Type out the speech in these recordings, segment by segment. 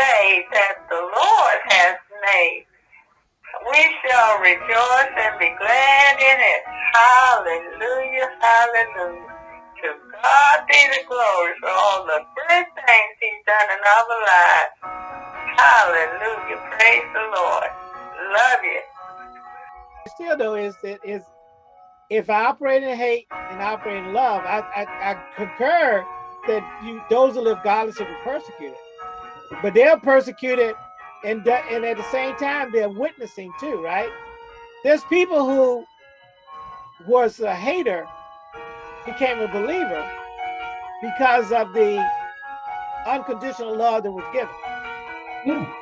day that the Lord has made. We shall rejoice and be glad in it. Hallelujah, hallelujah. To God be the glory for all the good things he's done in our lives. Hallelujah, praise the Lord. Love you. Still though is that is if I operate in hate and I operate in love, I, I, I concur that you those who live godless will be persecuted. But they're persecuted and, and at the same time they're witnessing too, right? There's people who was a hater became a believer because of the unconditional love that was given. Yeah.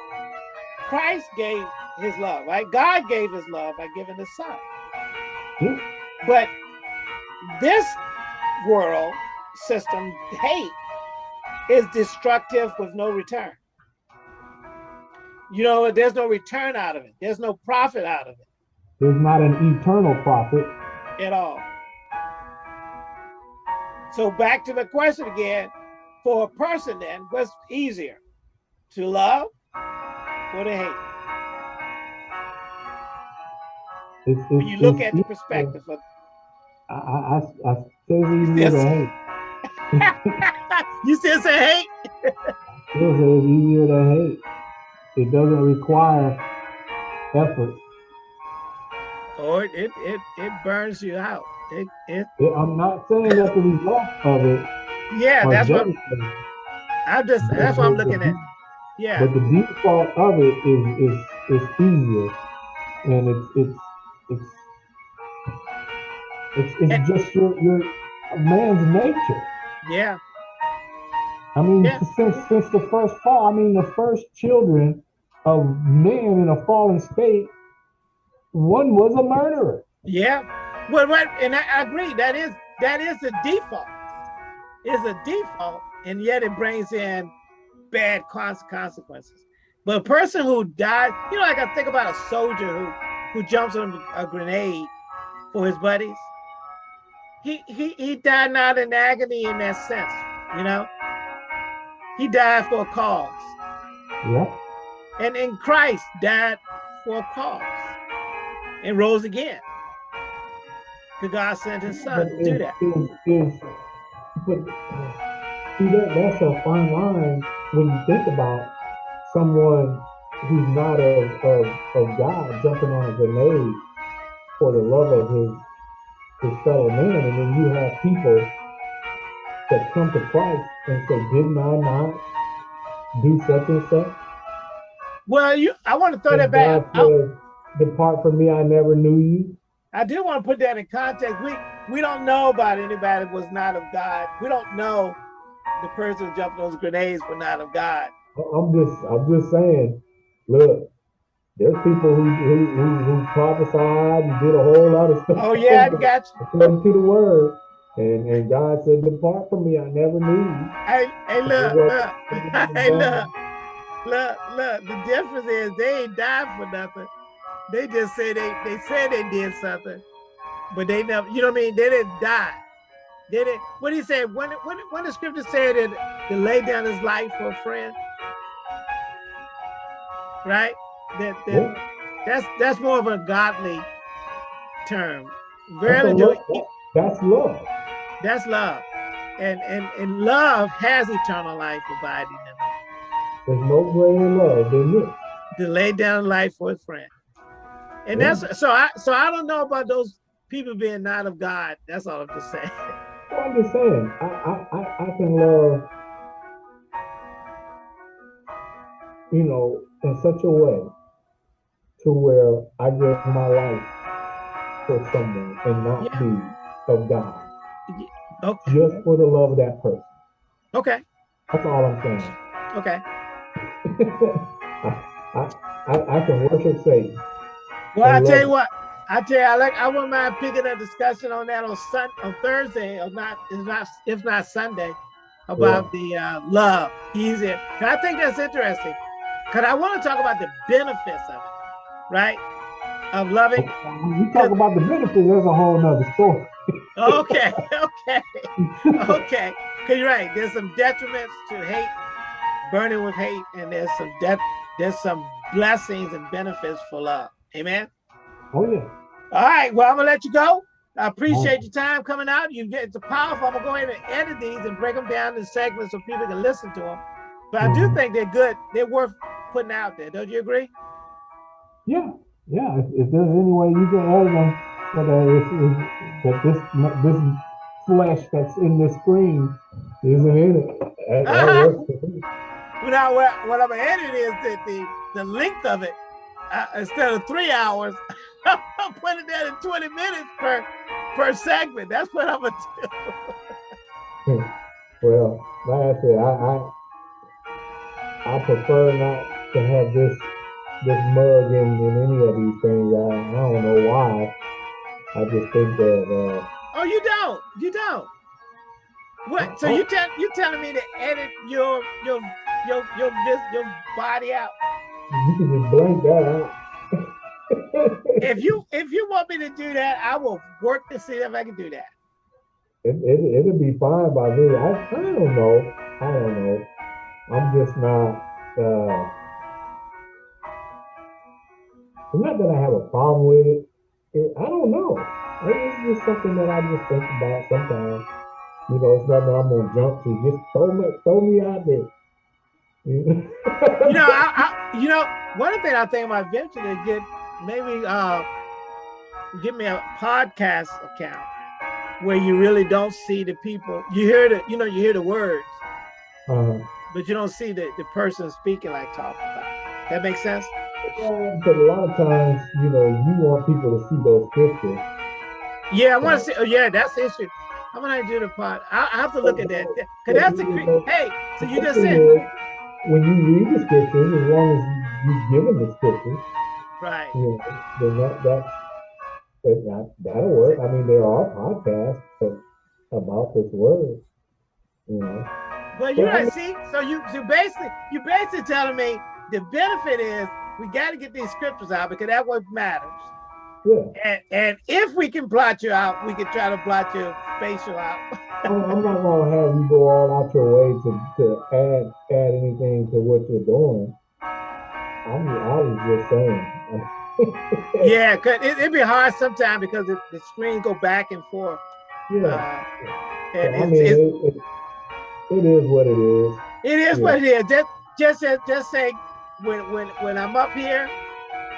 Christ gave his love, right? God gave his love by giving his son. Yeah. But this world system, hate, is destructive with no return. You know, there's no return out of it. There's no profit out of it. There's not an eternal profit. At all. So back to the question again, for a person then, what's easier? To love or to hate? It's, it's, When you look at the perspective of, I, I, I I say it's easier to hate. you still say hate? Still say it's easier to hate. It doesn't require effort. Or it, it, it, it burns you out. It, it, It- I'm not saying that the result of it yeah, that's what I'm just, that's what I'm looking at. Yeah, but the default of it is is is easier, and it's it's it's it's, it's And- just your your man's nature. yeah, I mean, Yeah. since since the first fall, I mean, the first children of men in a fallen state, one was a murderer. yeah. Well, what, and I, I agree, that is, that is the default. Is a default, and yet it brings in bad cons- consequences. But a person who died, you know, like I think about a soldier who who jumps on a grenade for his buddies. He he he died not in agony in that sense, you know. He died for a cause, Yeah, and in Christ died for a cause, and rose again. Because God sent His Son to do that. Is, is, but see that that's a fine line when you think about someone who's not of, of, of God jumping on a grenade for the love of his his fellow man, and then you have people that come to Christ and say, "Didn't I not do such and such?" Well, you, I want to throw that back. I, says, "Depart from me, I never knew you." I do want to put that in context. We we don't know about anybody was not of God. We don't know the person who jumped those grenades were not of God. I'm just, I'm just saying. Look, there's people who who who, who prophesied and did a whole lot of stuff. Oh yeah, I got you. according to the word, and and God said, "Depart from me, I never knew you." Hey, hey, look, look, hey, look, look, look. The difference is they ain't died for nothing. They just say they they said they did something, but they never. You know what I mean? They didn't die. They didn't. What he said when when when the scripture said that to lay down his life for a friend, right? That that Yeah, that's that's more of a godly term. that's, Rarely love. That- that's love. that's love, and and and love has eternal life abiding. There's no greater love than this. to lay down life for a friend. And Yeah. that's so I so I don't know about those people being not of God. That's all I'm just saying. Well, I'm just saying, I, I, I, I can love, you know, in such a way to where I give my life for someone and not Yeah. be of God, Okay. just for the love of that person. Okay. That's all I'm saying. Okay. I, I, I, can worship Satan. Well, I I tell you what, I tell you, I like I wouldn't mind picking a discussion on that on Sun on Thursday, or not, if not if not Sunday, about the uh, love. Easy. 'Cause I think that's interesting. Cause I want to talk about the benefits of it, right? Of loving. You talk about the benefits, there's a whole nother story. Okay, okay, okay. Cause you're right. There's some detriments to hate, burning with hate, and there's some death, there's some blessings and benefits for love. Amen. Oh yeah. All right. Well, I'm gonna let you go. I appreciate your time coming out. You get it's powerful. I'm gonna go ahead and edit these and break them down in segments so people can listen to them. But I do Mhm. think they're good. They're worth putting out there. Don't you agree? Yeah, yeah. If, if there's any way you can edit them, so that, that this this flesh that's in the screen isn't in it. That, that works for me. Now, what, what I'm edit is that the the length of it uh, instead of three hours, I'm putting that in 20 minutes per per segment. That's what I'm gonna do. Well, like I said, I, I I prefer not to have this this mug in, in any of these things. I, I don't know why. I just think that uh, Oh, you don't. You don't. What? So you tell you telling me to edit your your your your vis, your body out? you can just blank that out. If you if you want me to do that, I will work to see if I can do that. it, it, it'll be fine by me. I, I don't know. I don't know. I'm just not. Uh, it's not that I have a problem with it. it I don't know. It's just something that I just think about sometimes. You know, it's nothing I'm gonna jump to. Just throw me, throw me out there. You know, I, I you know one thing I think about eventually is get maybe uh give me a podcast account where you really don't see the people. You hear the you know you hear the words, uh, but you don't see the the person speaking like talking about. That makes sense. yeah, but a lot of times, you know, you want people to see those pictures. Yeah, I want to see. Oh, yeah, that's the issue. How about I do the pod? I, I have to look at that because that's the. Hey, so you just said when you read the scriptures, as long as you, you've given the scriptures, right. you know, then that that, that, that that'll work. I mean, there are podcasts that, about this word. You know, Well, you I right. See, so you you basically you basically telling me the benefit is we got to get these scriptures out because that what matters. Yeah. And and if we can blot you out, we can try to blot your facial out. I'm, not gonna have you go all out your way to, to add add anything to what you're doing. I'm I was just saying. yeah, cause it, it'd be hard sometimes because the, the screen go back and forth. yeah. Uh, and I it's, mean, it, it, it is what it is. It is Yeah. what it is. Just just say- just say when when when I'm up here,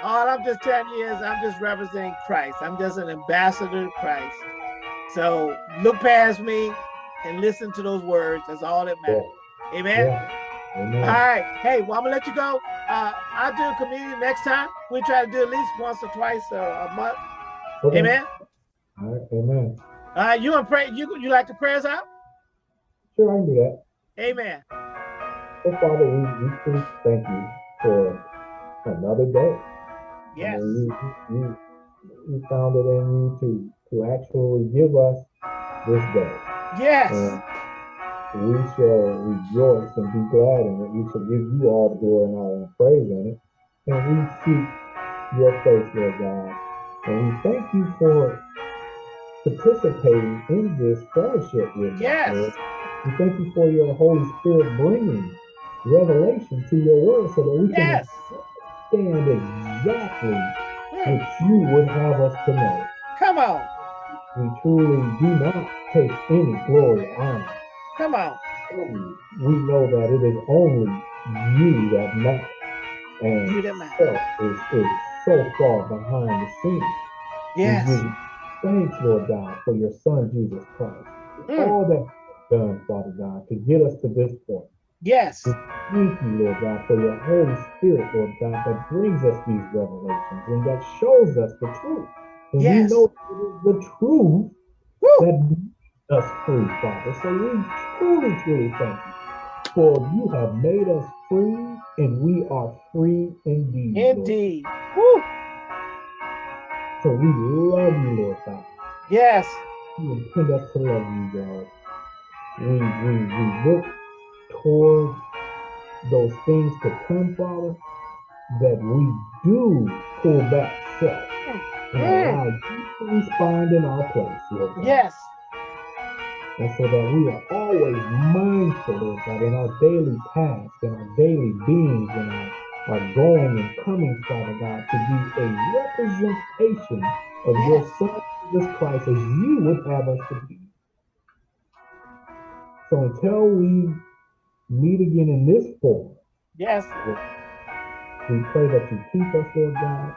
all I'm just telling you is I'm just representing Christ. I'm just an ambassador to Christ. So look past me and listen to those words. That's all that matters. Amen. Yeah. Amen. All right. Hey, well, I'm gonna let you go. Uh, I'll do a communion next time. We try to do at least once or twice a, a month. Okay. Amen. All right. Amen. Right. You and pray. You you like to prayers out? Sure, I can do that. Amen. So, Father, we, we thank you for another day. Yes. you, you, you found it in you to, to actually give us this day. Yes. And we shall rejoice and be glad in it. We shall give you all the glory and all the praise in it. And we seek your face, Lord God. And we thank you for participating in this fellowship with us, Yes. Lord. We thank you for your Holy Spirit bringing revelation to your word so that we can Yes. understand exactly what you would have us to know. Come on. We truly do not take any glory or honor. Come on. We know that it is only you that matters. And You man. yourself is, is so far behind the scenes. Yes. We thanks, Lord God, for your son, Jesus Christ. Mm. All that done, Father God, to get us to this point. Yes. Thank you, Lord God, for your Holy Spirit, Lord God, that brings us these revelations and that shows us the truth. And Yes. we know it is the truth Woo. that makes us free, Father. So we truly, truly thank you. For you have made us free, and we are free indeed. Indeed. Woo. So we love you, Lord God. Yes. You intend us to love you, God. We, we, we look toward those things to come, Father, that we do pull back self and Mm. allow you to respond in our place, Lord God. Yes. And so that we are always mindful, Lord God, in our daily task, in our daily beings, in our, our going and coming, Father God, to be a representation of your Son, Jesus Christ, as you would have us to be. So until we meet again in this form, Yes. we pray that you keep us, Lord God.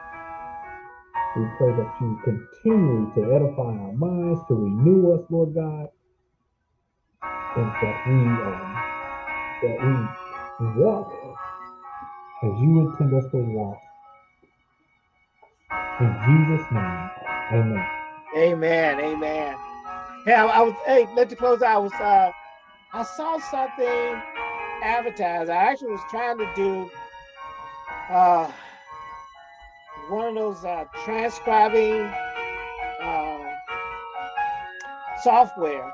We pray that you continue to edify our minds, to renew us, Lord God, and that we um, that we walk as you intend us to walk. In Jesus' name, Amen. Amen. Amen. Hey, I, was. Hey, let you close out. I was. Uh, I saw something advertised. I actually was trying to do uh, one of those uh, transcribing uh, software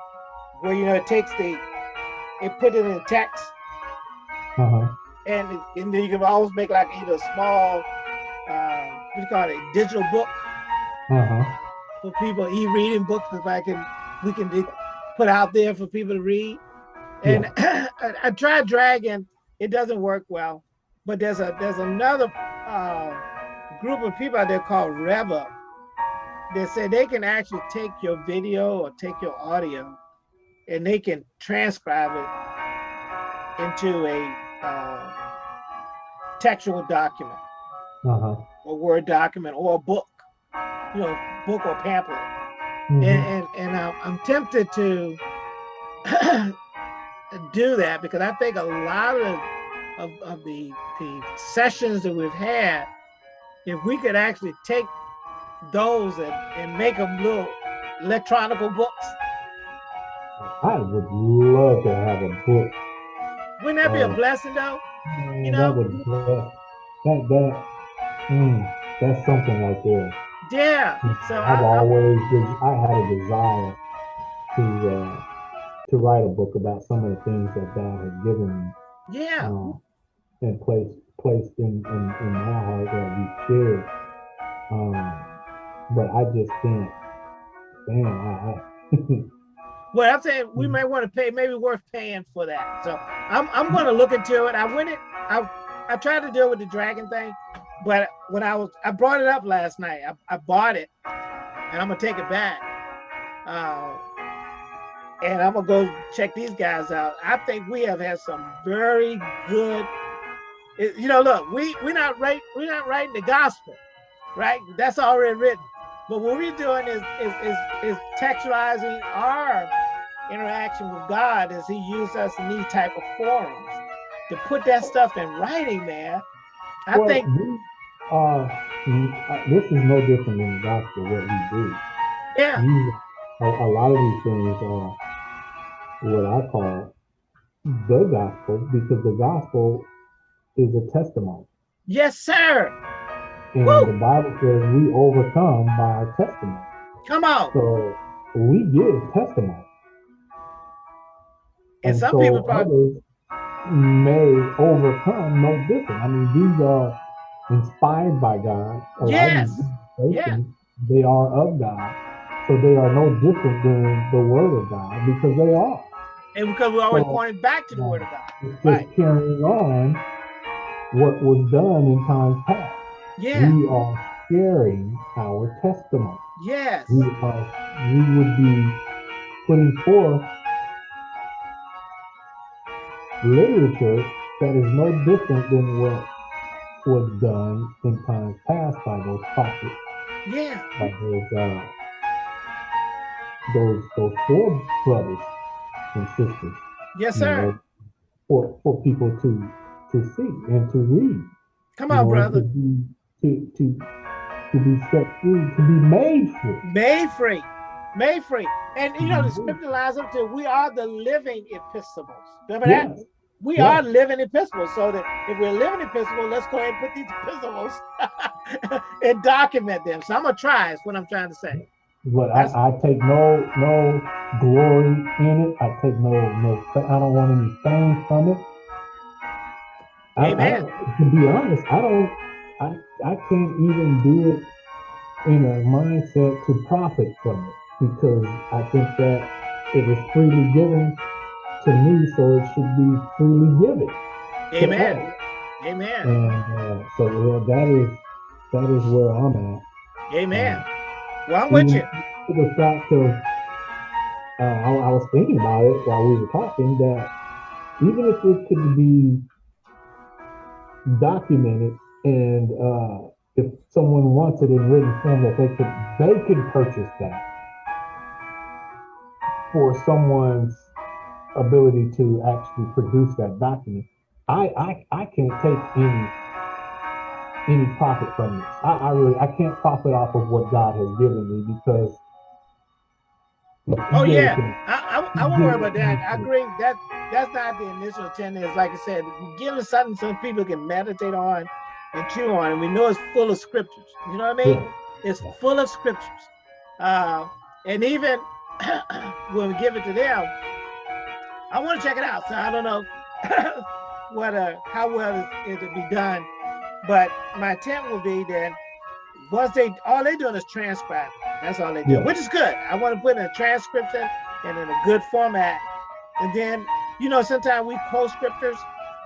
where you know it takes the it put it in text Uh-huh. and it- and then you can always make like either a small uh, what do you call it a digital book Uh-huh. for people e-reading books if I can we can put out there for people to read. And I, I tried Dragon, it doesn't work well. But there's a there's another uh, group of people out there called Revup that say they can actually take your video or take your audio and they can transcribe it into a uh, textual document Uh-huh. or Word document or a book, you know, book or pamphlet. Mhm. and and, and I'm, I'm tempted to do that because I think a lot of of, of the the sessions that we've had, if we could actually take those and, and make them little electronical books, I would love to have a book. wouldn't that be a Oh. blessing though? Man, You know? that would that that that mm, that's something right there. Yeah. So I, I've I, always des- I had a desire to uh, to write a book about some of the things that God has given me yeah, uh, and placed placed in, in, in my heart that we shared. Um, but I just can't. Man, I, I well, I'm saying we Mhm. may want to pay, maybe worth paying for that. So I'm I'm going to look into it. I went it. I I tried to deal with the dragon thing, but when I was I brought it up last night. I, I bought it, and I'm gonna take it back. Uh, and I'm gonna go check these guys out. I think we have had some very good. you know, look, we we're not right. We're not writing the gospel, right? That's already written. But what we're doing is is is, is textualizing our interaction with God as He used us in these type of forums to put that stuff in writing, man. I well, think, we mm, uh, This is no different than the gospel. What we do. yeah, You, a, a lot of these things are what I call the gospel because the gospel is a testimony. yes, sir. And Woo! the Bible says we overcome by our testimony. Come on. So we give testimony. And some so people probably, may overcome no different. I mean, these are inspired by God. Yes. meditations, They are of God. So they are no different than the word of God because they are. And because we're always So- pointing back to the Word of God. Just Right. carrying on what was done in times past. Yeah. We are sharing our testimony. Yes. We are we would be putting forth literature that is no different than what was done in times past by those prophets, Yeah. by those uh, those those four brothers and sisters. Yes, you sir. know, for for people to to see and to read. Come on, know, brother. To be to to to be set free, to be made free. Made free. Made free. And you know, the scripture lines up to we are the living epistles. Remember that? We Yeah. are living epistles. So that if we're living epistles, let's go ahead and put these epistles and document them. So I'm gonna try, is what I'm trying to say. But I, I take no no glory in it. I take no no. I don't want any fame from it. I, I Amen. don't, to be honest, I don't. I I can't even do it in a mindset to profit from it because I think that it was freely given to me, so it should be freely given. Amen. Amen. And uh, so well, that is that is where I'm at. Amen. Well, I'm with you. The fact of, uh, I, I was thinking about it while we were talking that even if it could be documented and uh, if someone wants it in written form that they could they could purchase that for someone's ability to actually produce that document. I I, I can't take any any profit from this. I, I really I can't profit off of what God has given me because Oh yeah, I, I, I won't worry about that. I agree that that's not the initial intent. Is like I said, giving something some people can meditate on and chew on, and we know it's full of scriptures. You know what I mean? Yeah. It's full of scriptures, uh, and even when we give it to them, I want to check it out. So I don't know what uh, how well it will be done, but my intent will be that once they all they're doing is transcribe. That's all they do, yeah. which is good. I want to put in a transcription and in a good format. And then, you know, sometimes we quote scriptures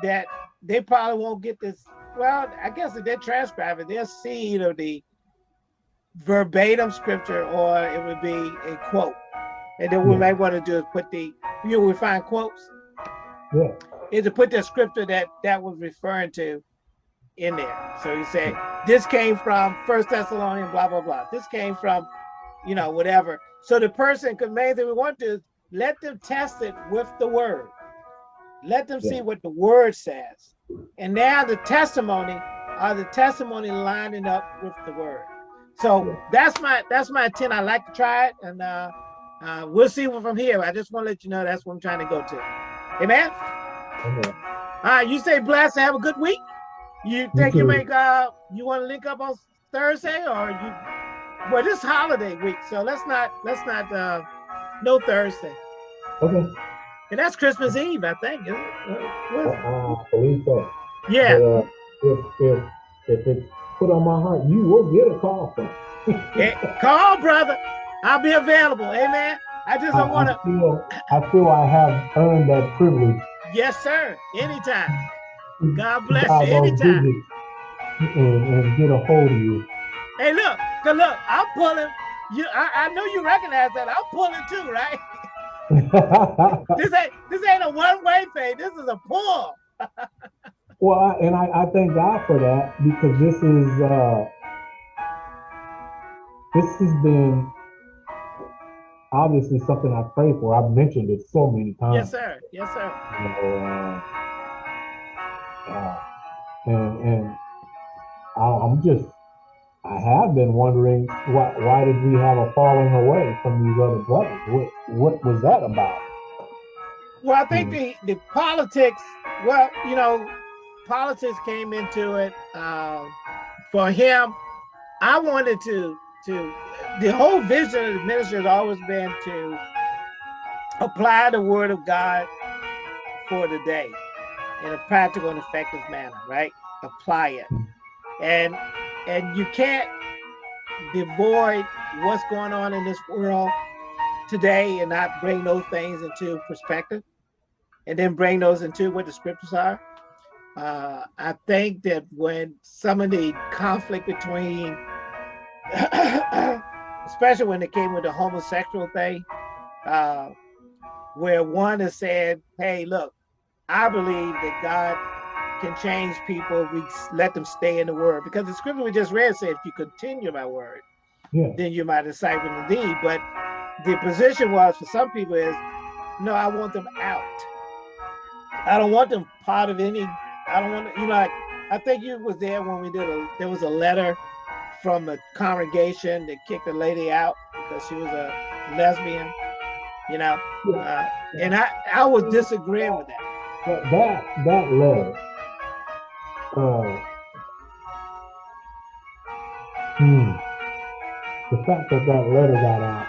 that they probably won't get this. Well, I guess if they transcribe it, they'll see either the verbatim scripture or it would be a quote. And then we might want to do is put the, you know, we find quotes. Yeah. Is to put the scripture that that was referring to in there. So you say, this came from First Thessalonians, blah, blah, blah. This came from, you know, whatever. So the person, main thing we want to let them test it with the word. Let them yeah. see what the word says. And now the testimony are the testimony lining up with the word. So yeah. that's my that's my intent. I like to try it, and uh, uh, we'll see from here. I just want to let you know that's what I'm trying to go to. Amen. Amen. All right, you say blessed. Have a good week. You think you make uh you want to link up on Thursday or you well this holiday week, so let's not let's not uh no Thursday. Okay. And that's Christmas Eve, I think. Is it? Uh, I believe so. Yeah. But, uh, if if if it's put on my heart, you will get a call from. yeah, call, brother. I'll be available. Amen. I just don't want to. I feel I have earned that privilege. Yes, sir. Anytime. God bless God you anytime. And, and, get a hold of you. Hey, look, cause look, I'm pulling. You, I, I know you recognize that. I'm pulling too, right? this ain't this ain't a one way thing. This is a pull. well, and I, I thank God for that because this is uh this has been obviously something I pray for. I've mentioned it so many times. Yes, sir. Yes, sir. You know, uh, and and I'm just I have been wondering why why did we have a falling away from these other brothers? What what was that about? Well, I think hmm. the the politics. Well, you know, politics came into it um, for him. I wanted to to the whole vision of the ministry has always been to apply the word of God for the day in a practical and effective manner, right? Apply it. And and you can't devoid what's going on in this world today and not bring those things into perspective and then bring those into what the scriptures are. Uh, I think that when some of the conflict between, especially when it came with the homosexual thing, uh, where one has said, hey, look, I believe that God can change people. We let them stay in the word because the scripture we just read said, if you continue my word, yeah. then you're my disciple indeed. But the position was for some people is, no, I want them out. I don't want them part of any. I don't want you know. Like, I think you was there when we did a. There was a letter from the congregation that kicked a lady out because she was a lesbian. You know, uh, and I I was disagreeing with that that that that letter uh hmm, the fact that that letter got out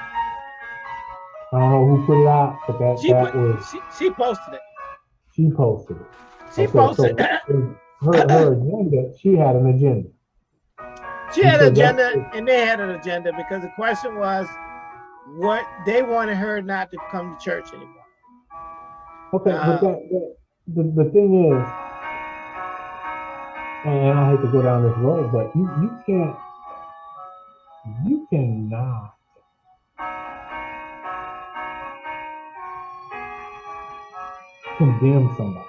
I don't know who put it out but that she that put, was she, she posted it. She posted it. She okay, posted so her, her agenda she had an agenda. She had an agenda and they had an agenda because the question was what they wanted her not to come to church anymore. Okay, Uh, but that, that the, the thing is, and I hate to go down this road, but you, you can't, you cannot condemn somebody.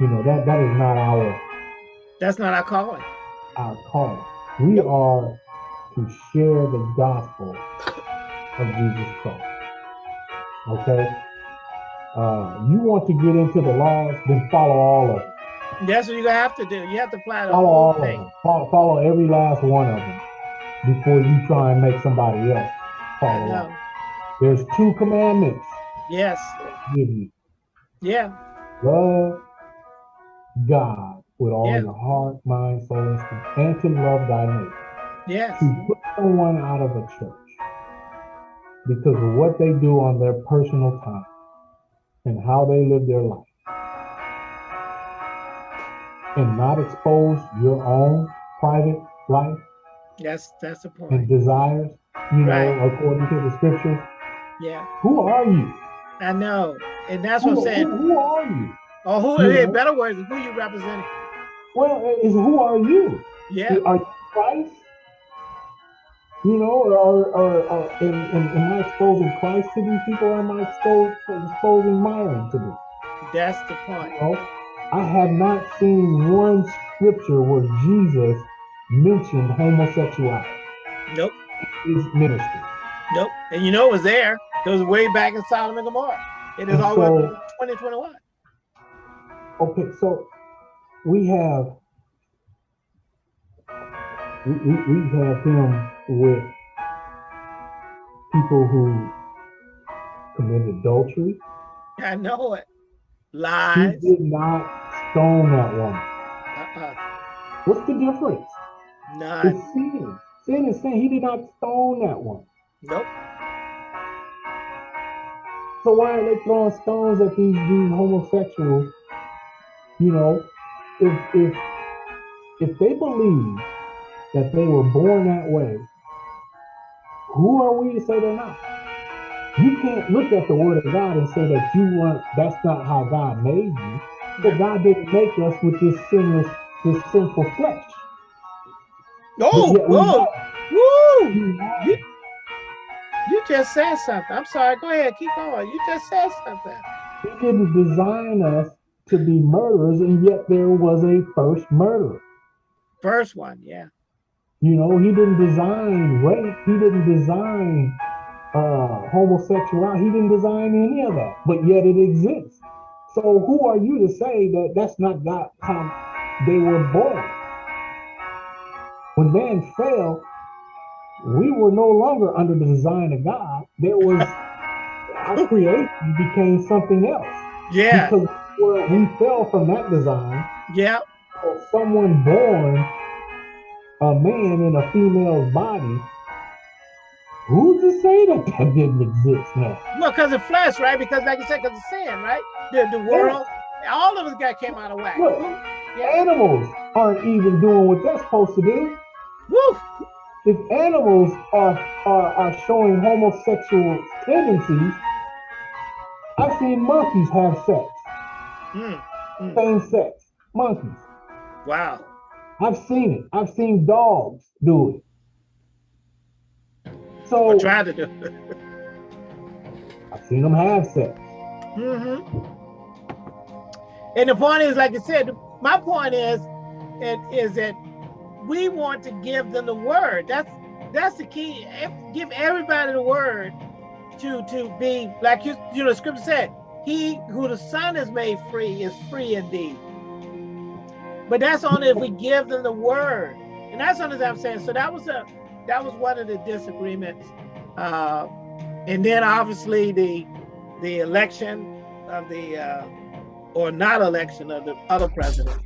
You know, that, that is not our, That's not our calling. our calling. We are to share the gospel of Jesus Christ. Okay? Uh, you want to get into the laws, then follow all of them. That's what gonna have to do. You have to the Follow all whole of thing. them. Follow, follow every last one of them before you try and make somebody else follow know. There's two commandments Yes. Give you. Yeah. Love God with all Yeah. your heart, mind, soul, and strength, and to love thy neighbor. Yes. To put someone out of a church because of what they do on their personal time and how they live their life. And not expose your own private life That's that's the and point. desires, you know, Right. according to the scriptures. Yeah. Who are you? I know. And that's what Who, I'm saying. who, who are you? Or who you in know? better words, who you representing. Well, is who are you? Yeah. Are you Christ? You know, or, or, or am, I exposing Christ to these people, or am I exposing Myron to them? That's the point. You know, I have not seen one scripture where Jesus mentioned homosexuality Nope. his ministry. Nope. And you know it was there. It was way back in Sodom and Gomorrah. It is And all so- 2021. Okay, so we have we, we, we have him with people who committed adultery. I know it. Lies. He did not stone that woman. Uh-uh. What's the difference? None. It's sin. Sin is sin. He did not stone that one. Nope. So why are they throwing stones at these, these homosexuals? You know, if if if they believe that they were born that way, who are we to say they're not? You can't look at the word of God and say that you weren't that's not how God made you. But God didn't make us with this sinless, this sinful flesh. Oh, whoa, woo! You, you just said something. I'm sorry. Go ahead. Keep going. You just said something. He didn't design us to be murderers, and yet there was a first murder. First one. Yeah. You know, he didn't design rape. He didn't design uh, homosexuality. He didn't design any of that, but yet it exists. So who are you to say that that's not God, how they were born? When man fell, we were no longer under the design of God. There was our creation became something else Yeah. because we fell from that design Yeah. someone born a man in a female's body, who's to say that that didn't exist now? Well, because of flesh, right? Because, like you said, because of sin, right? The, the world, all of us got came out of whack. Look, animals aren't even doing what they're supposed to do. Woo! If animals are, are, are showing homosexual tendencies, I've seen monkeys have sex, Mm, same sex, monkeys. wow. I've seen it. I've seen dogs do it. So I tried to do. I've seen them have sex. hmm And the point is, like I said, my point is, it is that we want to give them the word. That's that's the key. Give everybody the word to to be like you, you know, the scripture said, "He who the Son has made free is free indeed." But that's only if we give them the word, and that's only I'm saying. So that was a that was one of the disagreements, uh, and then obviously the the election of the uh, or not election of the other president.